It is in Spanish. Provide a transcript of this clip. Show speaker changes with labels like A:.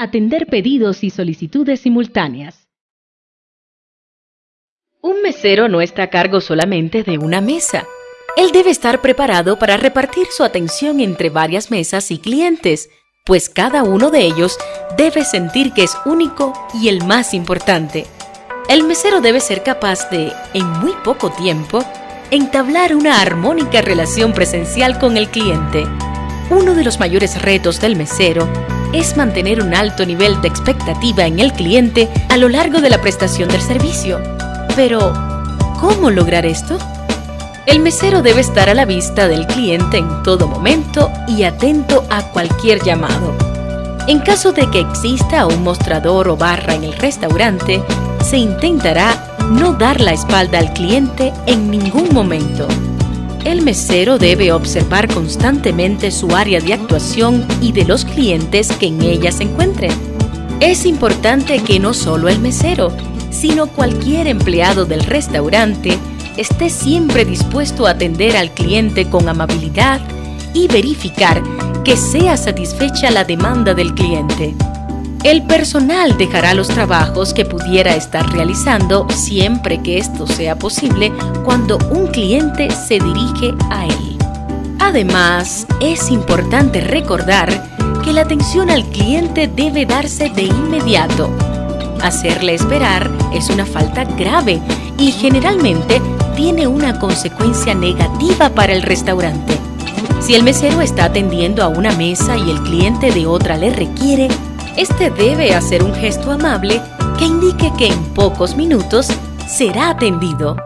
A: atender pedidos y solicitudes simultáneas. Un mesero no está a cargo solamente de una mesa. Él debe estar preparado para repartir su atención entre varias mesas y clientes, pues cada uno de ellos debe sentir que es único y el más importante. El mesero debe ser capaz de, en muy poco tiempo, entablar una armónica relación presencial con el cliente. Uno de los mayores retos del mesero es mantener un alto nivel de expectativa en el cliente a lo largo de la prestación del servicio. Pero, ¿cómo lograr esto? El mesero debe estar a la vista del cliente en todo momento y atento a cualquier llamado. En caso de que exista un mostrador o barra en el restaurante, se intentará no dar la espalda al cliente en ningún momento. El mesero debe observar constantemente su área de actuación y de los clientes que en ella se encuentren. Es importante que no solo el mesero, sino cualquier empleado del restaurante esté siempre dispuesto a atender al cliente con amabilidad y verificar que sea satisfecha la demanda del cliente. El personal dejará los trabajos que pudiera estar realizando siempre que esto sea posible cuando un cliente se dirige a él. Además, es importante recordar que la atención al cliente debe darse de inmediato. Hacerle esperar es una falta grave y generalmente tiene una consecuencia negativa para el restaurante. Si el mesero está atendiendo a una mesa y el cliente de otra le requiere, este debe hacer un gesto amable que indique que en pocos minutos será atendido.